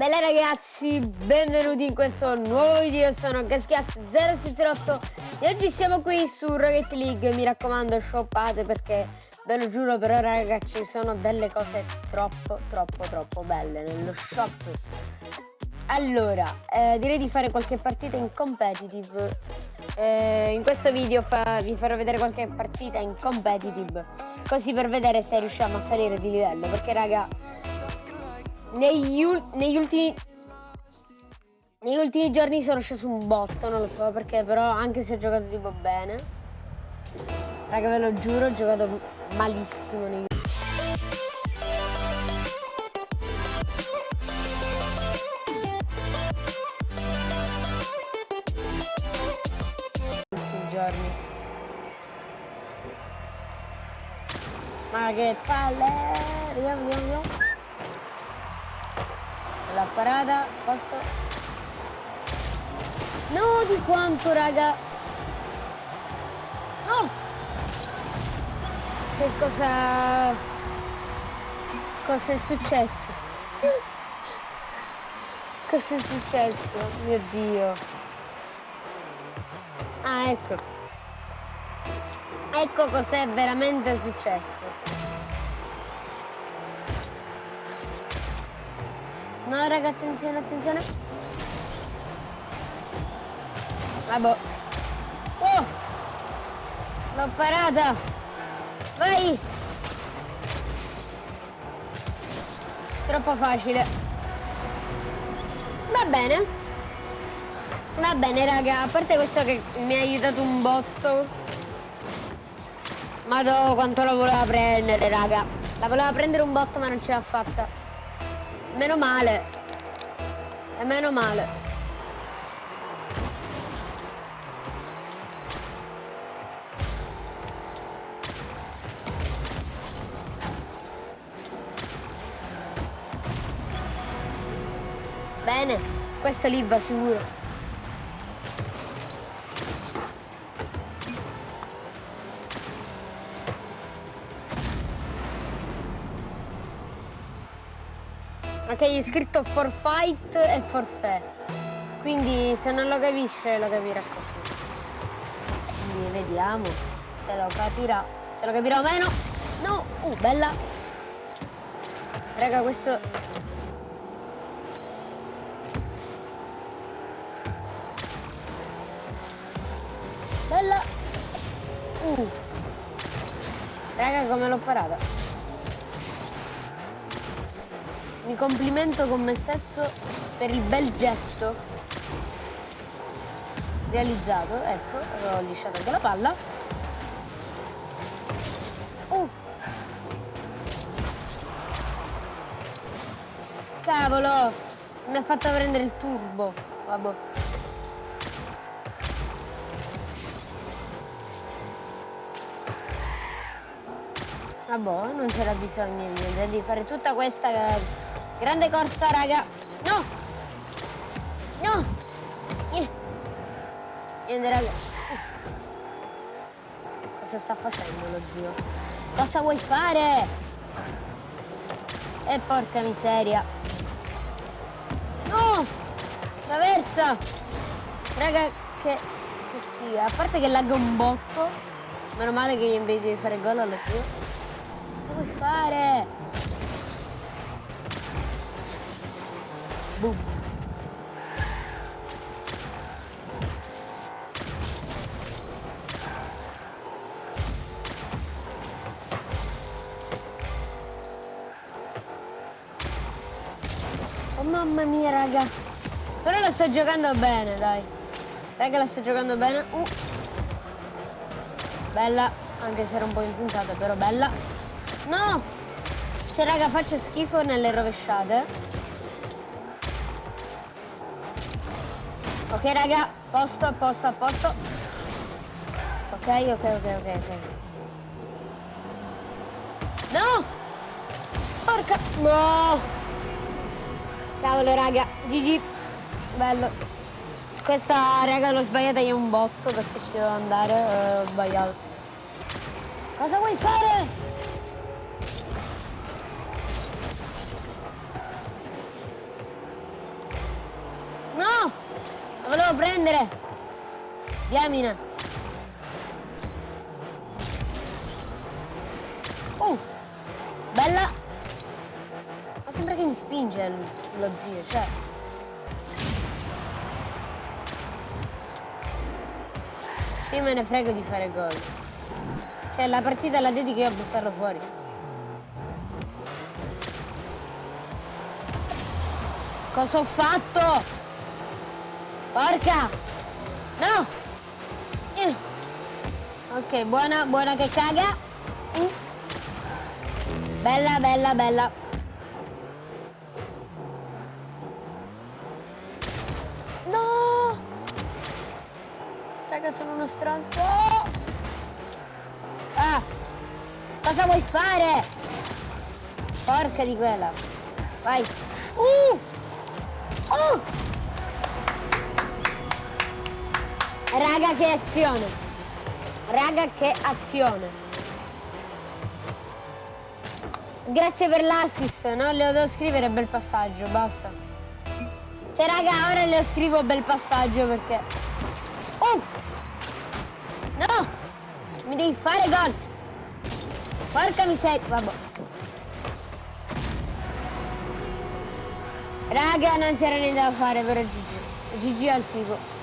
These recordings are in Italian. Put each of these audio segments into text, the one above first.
Bella ragazzi, benvenuti in questo nuovo video, sono GasGas078 e oggi siamo qui su Rocket League, mi raccomando shoppate perché ve lo giuro però ragazzi ci sono delle cose troppo troppo troppo belle nello shop. Allora, eh, direi di fare qualche partita in competitive. Eh, In questo video fa, vi farò vedere qualche partita in competitive Così per vedere se riusciamo a salire di livello perché raga negli, negli ultimi negli ultimi giorni sono sceso un botto, non lo so perché, però anche se ho giocato tipo bene. Raga, ve lo giuro, ho giocato malissimo negli ultimi giorni. Ma che palle! Vediamo, vediamo, vediamo la parata posto no di quanto raga. No. Che cosa cosa è successo? Cosa è successo? Mio dio. Ah ecco. Ecco cos'è veramente successo No, raga, attenzione, attenzione. Vabbè. Oh! L'ho parata! Vai! Troppo facile. Va bene. Va bene, raga. A parte questo che mi ha aiutato un botto. Madò, quanto la voleva prendere, raga. La voleva prendere un botto, ma non ce l'ha fatta. Meno male. E meno male. Bene, questo lì va sicuro. Ok, è scritto for fight e forfè. Quindi se non lo capisce lo capirà così. Quindi vediamo se lo capirà. Se lo capirà o meno. No! Uh, bella! Raga, questo... Bella! Uh! Raga, come l'ho parata? Mi complimento con me stesso per il bel gesto realizzato. Ecco, ho lisciato anche la palla. Uh. Cavolo! Mi ha fatto prendere il turbo. Vabbè. Vabbè, non c'era bisogno di fare tutta questa Grande corsa, raga. No! No! Niente, raga. Cosa sta facendo lo zio? Cosa vuoi fare? E porca miseria. No! Traversa! Raga, che, che sfiga. A parte che lagga un botto. Meno male che invece di fare gol allo zio. Cosa vuoi fare? Boom. Oh mamma mia raga. Però la sta giocando bene dai. Raga la sta giocando bene. Uh. Bella Anche se era un po' insensata però bella. No! Cioè raga faccio schifo nelle rovesciate Ok raga, posto, posto, posto. Ok, ok, ok, ok, ok. No! Porca... No! Cavolo raga, GG. Bello. Questa raga l'ho sbagliata io un botto perché ci devo andare, eh, ho sbagliato. Cosa vuoi fare? devo prendere! Diamine! Oh! Bella! Ma sembra che mi spinge lo zio, cioè... Io me ne frego di fare gol. Cioè la partita la dedico io a buttarlo fuori. Cosa ho fatto? Porca! No! Eh. Ok, buona, buona che caga. Mm. Bella, bella, bella. raga, sono uno stronzo. Ah! Cosa vuoi fare? Porca di quella. Vai. Uh! Uh! Raga, che azione. Raga, che azione. Grazie per l'assist, no? Le devo scrivere bel passaggio, basta. Cioè, raga, ora le scrivo bel passaggio perché... Oh! No! Mi devi fare gol! Porca miseria! Vabbè. Raga, non c'era niente da fare per GG. GG al figo.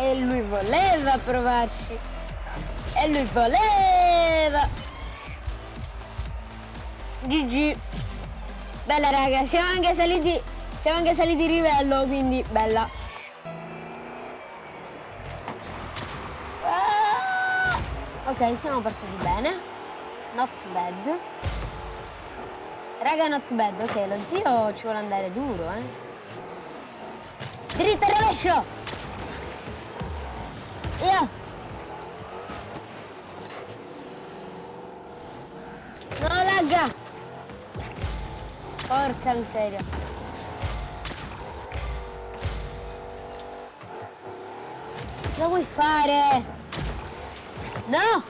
E lui voleva provarci. E lui voleva. GG. Bella raga, siamo anche saliti, siamo anche saliti di livello, quindi bella. Ok, siamo partiti bene. Not bad. Raga, not bad. Ok, lo zio ci vuole andare duro, eh. Dritto e rovescio! Porca miseria. Cosa vuoi fare? No!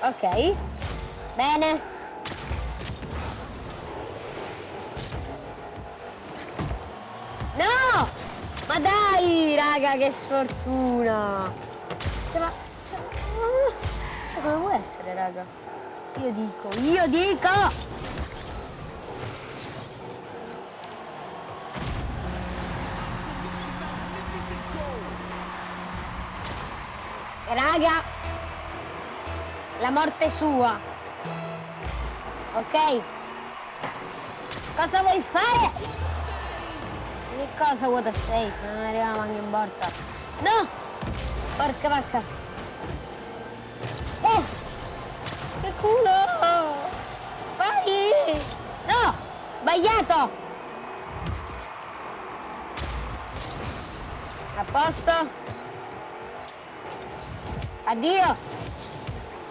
Ok. Bene. No! Ma dai, raga, che sfortuna! Cioè, ma... Cioè, come può essere, raga? Io dico, io dico! Raga, la morte sua. Ok? Cosa vuoi fare? Che cosa vuota safe? Non arriviamo anche in porta. No! Porca vacca. Oh! Che culo! Vai! No! Sbagliato! A posto? Addio!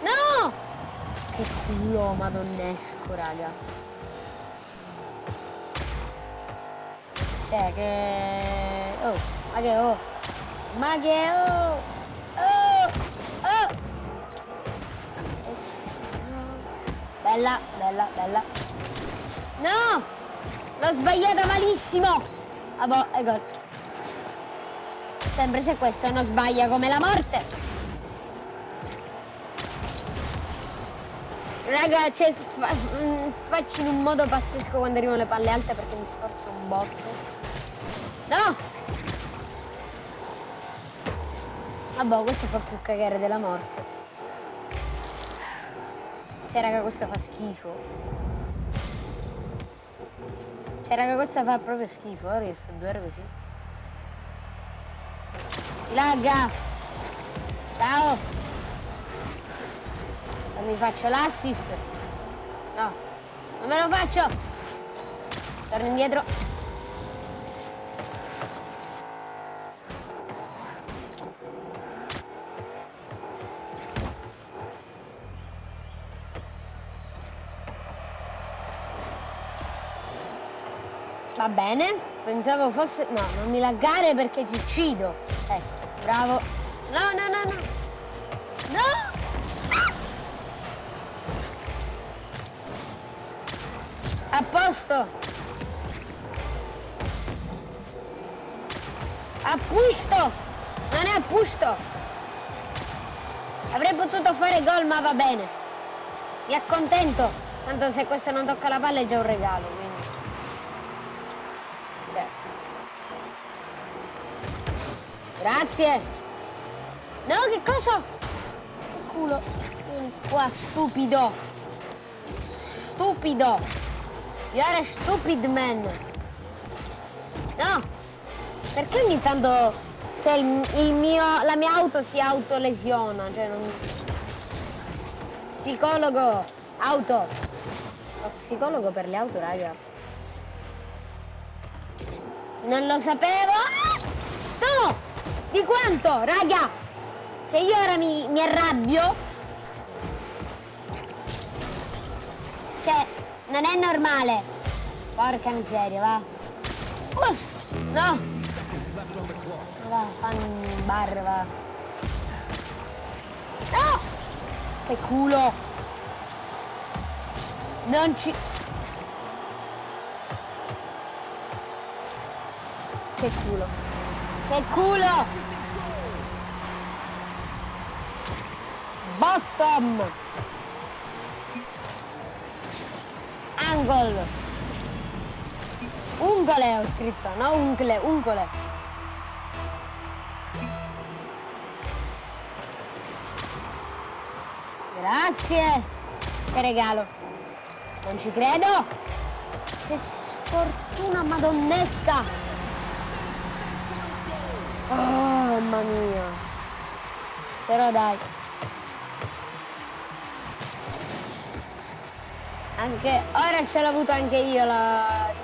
No! Che culo madonnesco, raga. Cioè che... Oh, ma che oh! Ma che oh! Oh! Oh! Bella, bella, bella. No! L'ho sbagliata malissimo! Ah boh, è. Sempre se questo non sbaglia come la morte. Raga, cioè, fa, mm, faccio in un modo pazzesco quando arrivano le palle alte perché mi sforzo un botto. No! Vabbè, questo fa più cagare della morte. Cioè, raga, questo fa schifo. Cioè, raga, questo fa proprio schifo. Ora che sto due ore così. Lagga! Ciao! Non mi faccio l'assist. No, non me lo faccio. Torno indietro. Va bene, pensavo fosse... No, non mi laggare perché ti uccido. Ecco, bravo. No, no, no, no. No! A posto. Appusto. Non è appusto. Avrei potuto fare gol, ma va bene. Mi accontento. Tanto se questo non tocca la palla è già un regalo. Quindi. Cioè. Grazie. No, che cosa? Che culo. Qua, stupido. Stupido. You are a stupid man. No. Perché ogni tanto cioè il, il mio, la mia auto si autolesiona, cioè non... Psicologo, auto. Lo psicologo per le auto, raga. Non lo sapevo. No! Di quanto, raga? Cioè io ora mi, mi arrabbio. Cioè, non è normale. Porca miseria, va. Uff, no! Va, fanno un bar, va. No! Che culo! Non ci... Che culo! Che culo! Bottom! Angle! Ungole ho scritto, no ungle, ungole. Grazie. Che regalo. Non ci credo. Che sfortuna madonnesca. Oh, mamma mia. Però dai. Anche ora ce l'ho avuto anche io la...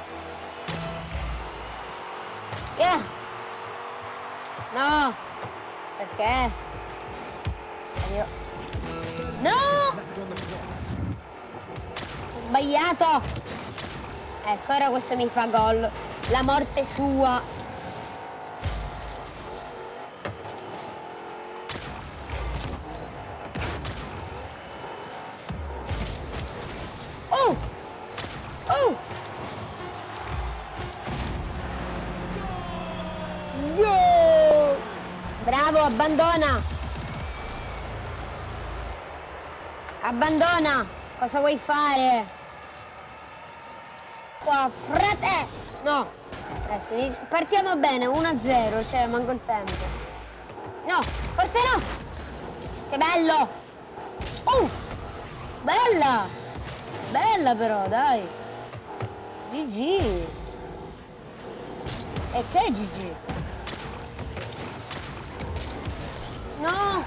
Yeah. No. Perché? Io... No! Sbagliato! Ecco, ora questo mi fa gol. La morte sua. Abbandona! Abbandona! Cosa vuoi fare? Qua, frate! No! Ecco, partiamo bene, 1-0, cioè manco il tempo. No, forse no! Che bello! Oh! Bella! Bella però, dai! GG! E che GG? No!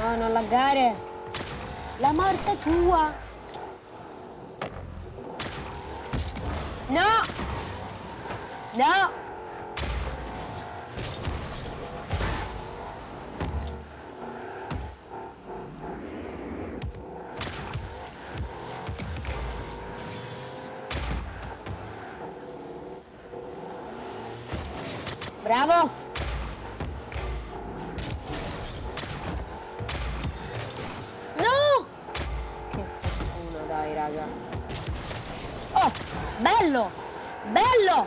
No, non laggare. La morte tua. No. No. Bravo. Bello! Bello!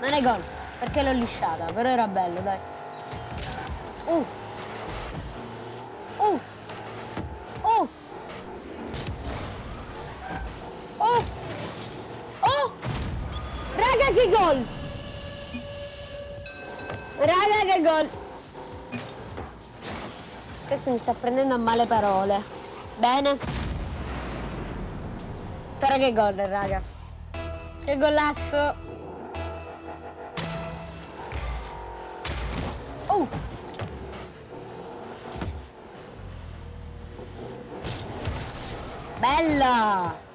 Non è gol, perché l'ho lisciata, però era bello, dai. Uh! Uh! Oh! Oh! Raga che gol! Raga che gol! Questo mi sta prendendo a male parole. Bene. Però che gol, raga. Che golasso! Oh! Bella!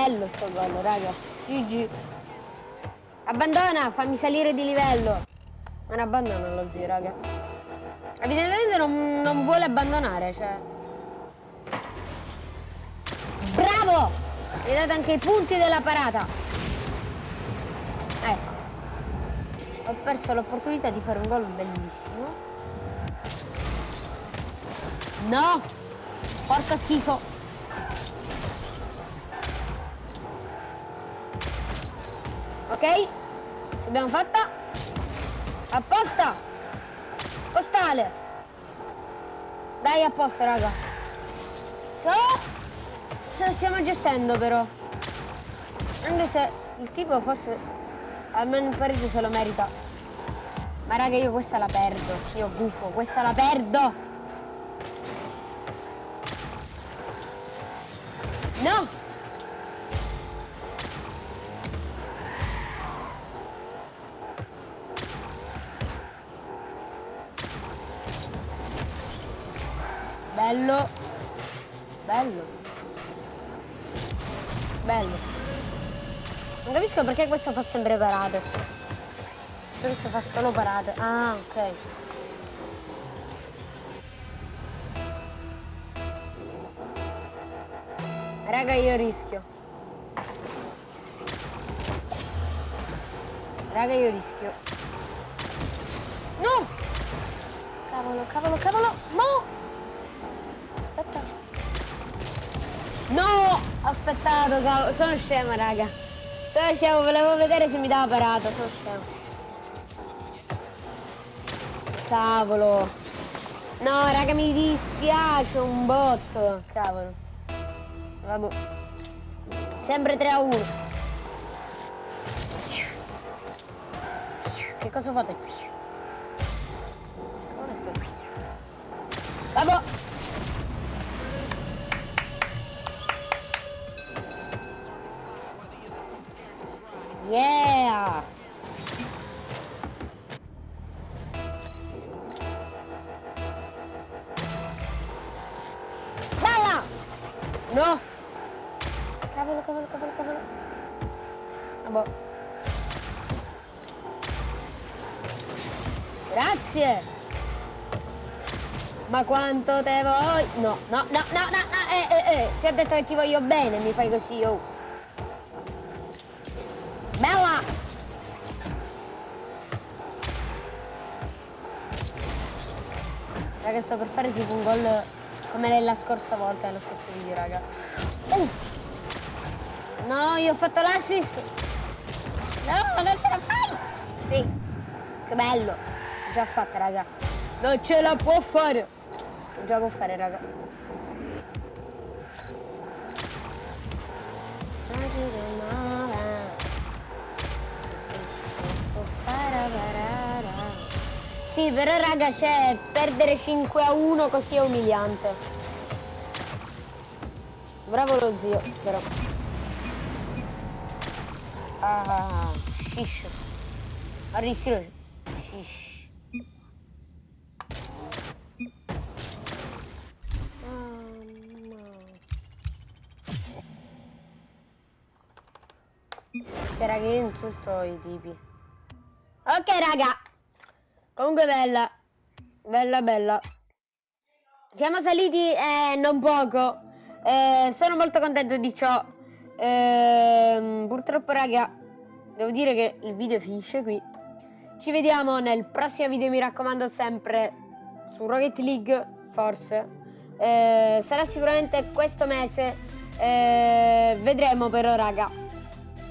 Bello sto gol, raga. GG. Abbandona, fammi salire di livello. Non abbandona lo zio, raga. Evidentemente non, non vuole abbandonare, cioè. Bravo! Mi date anche i punti della parata. Ecco. Ho perso l'opportunità di fare un gol bellissimo. No! Porca schifo. Ok? L'abbiamo fatta. Apposta. Postale. Dai, a posto, raga. Ciao. Ce la stiamo gestendo, però. Anche se il tipo forse almeno un pareggio se lo merita. Ma raga, io questa la perdo. Io gufo, questa la perdo. No! Bello. Bello. Bello. Non capisco perché questo fa sempre parate. Questo fa solo parate. Ah, ok. Raga, io rischio. Raga, io rischio. No! Cavolo, cavolo, cavolo! No! No! Aspettato, cavolo. Sono scema, raga. Sono scemo, volevo vedere se mi dava parata. Sono scemo. Cavolo. No, raga, mi dispiace un botto. Cavolo. Vabbè. Sempre 3 a 1. Che cosa fate? Vabbè. Cavolo, cavolo, cavolo, cavolo. Vabbè. Grazie! Ma quanto te voglio... No, no, no, no, no, no, eh, eh, eh. Ti ho detto che ti voglio bene, mi fai così, oh. Bella! Raga, sto per fare tipo un gol come nella scorsa volta, nello scorso video, raga. Uh. No, io ho fatto l'assist! No, non ce la fai! Sì, che bello! Già fatta, raga. Non ce la può fare! Già può fare, raga. Sì, però raga, c'è perdere 5 a 1 così è umiliante. Bravo lo zio, però. Ah, shish. A rischio. Shish. Che raga, io insulto i tipi. Ok, raga. Comunque bella. Bella, bella. Siamo saliti eh, non poco. Eh, sono molto contento di ciò. Eh, purtroppo, raga, devo dire che il video finisce qui. Ci vediamo nel prossimo video, mi raccomando sempre, su Rocket League, forse. Eh, sarà sicuramente questo mese. Eh, vedremo però, raga.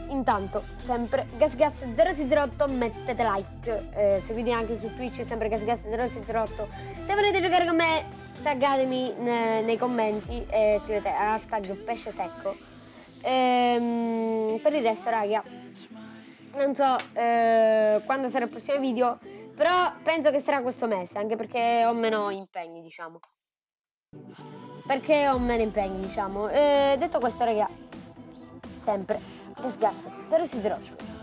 Intanto, sempre GasGas008, mettete like, eh, seguite anche su Twitch, sempre GasGas008. Se volete giocare con me, taggatemi ne, nei commenti e scrivete hashtag pesce secco. Ehm, per il resto, raga, non so eh, quando sarà il prossimo video, però penso che sarà questo mese, anche perché ho meno impegni, diciamo. Perché ho meno impegni, diciamo. Eh, detto questo, raga, sempre Gas Gas 0 0